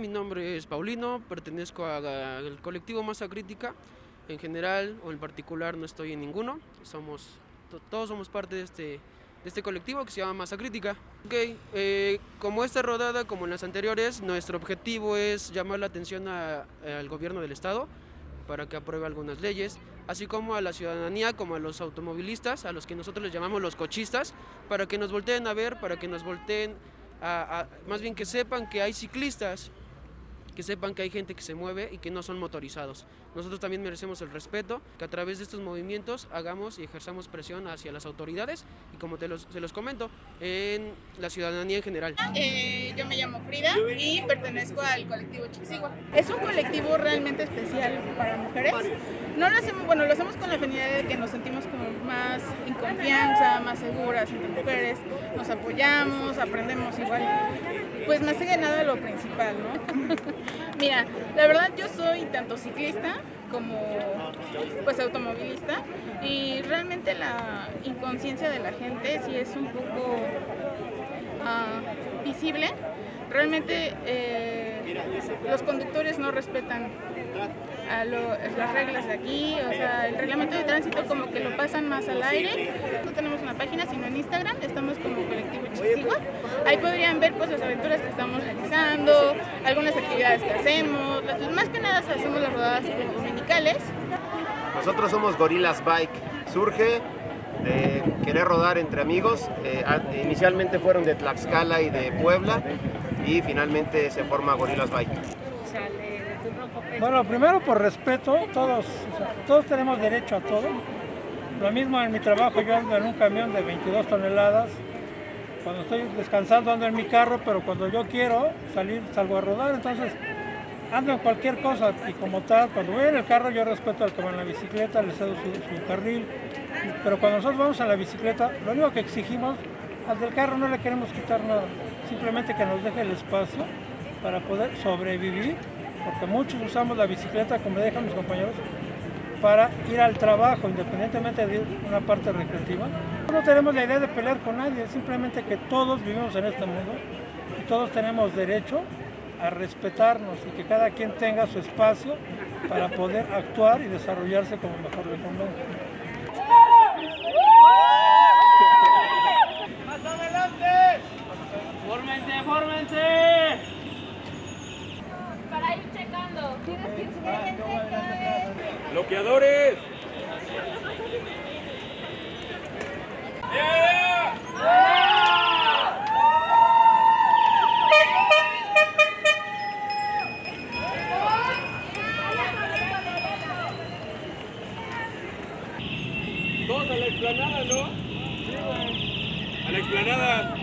mi nombre es Paulino, pertenezco al colectivo Masa Crítica. En general o en particular no estoy en ninguno, somos, todos somos parte de este, de este colectivo que se llama Masa Crítica. Okay, eh, como esta rodada, como en las anteriores, nuestro objetivo es llamar la atención al gobierno del estado para que apruebe algunas leyes, así como a la ciudadanía, como a los automovilistas, a los que nosotros les llamamos los cochistas, para que nos volteen a ver, para que nos volteen más bien que sepan que hay ciclistas, que sepan que hay gente que se mueve y que no son motorizados. Nosotros también merecemos el respeto, que a través de estos movimientos hagamos y ejerzamos presión hacia las autoridades y como te los, se los comento, en la ciudadanía en general. Eh, yo me llamo Frida y pertenezco al colectivo Chisigua. Es un colectivo realmente especial para mujeres. No lo hacemos, bueno, lo hacemos con la afinidad de que nos sentimos como más en confianza, más seguras entre mujeres, nos apoyamos, aprendemos igual. Pues más que nada lo principal, ¿no? Mira, la verdad yo soy tanto ciclista como pues automovilista y realmente la inconsciencia de la gente sí es un poco ah, visible. Realmente eh, los conductores no respetan a las reglas de aquí, o sea, el reglamento de tránsito como que lo pasan más al aire. No tenemos una página, sino en Instagram, estamos como colectivo Chisigua. Ahí podrían ver pues las aventuras que estamos realizando, algunas actividades que hacemos, más que nada hacemos las rodadas dominicales. Nosotros somos Gorillas Bike, surge de querer rodar entre amigos, eh, inicialmente fueron de Tlaxcala y de Puebla y finalmente se forma Gorillas Bike. Bueno, primero por respeto, todos, todos tenemos derecho a todo. Lo mismo en mi trabajo, yo ando en un camión de 22 toneladas. Cuando estoy descansando ando en mi carro, pero cuando yo quiero salir, salgo a rodar. Entonces, ando en cualquier cosa y como tal, cuando voy en el carro yo respeto al que va en la bicicleta, le cedo su, su carril. Pero cuando nosotros vamos en la bicicleta, lo único que exigimos, al del carro no le queremos quitar nada. Simplemente que nos deje el espacio para poder sobrevivir porque muchos usamos la bicicleta, como dejan mis compañeros, para ir al trabajo, independientemente de una parte recreativa. No tenemos la idea de pelear con nadie, simplemente que todos vivimos en este mundo y todos tenemos derecho a respetarnos y que cada quien tenga su espacio para poder actuar y desarrollarse como mejor le convenga. ¡Bloqueadores! Todos a la explanada, ¿no? A la explanada.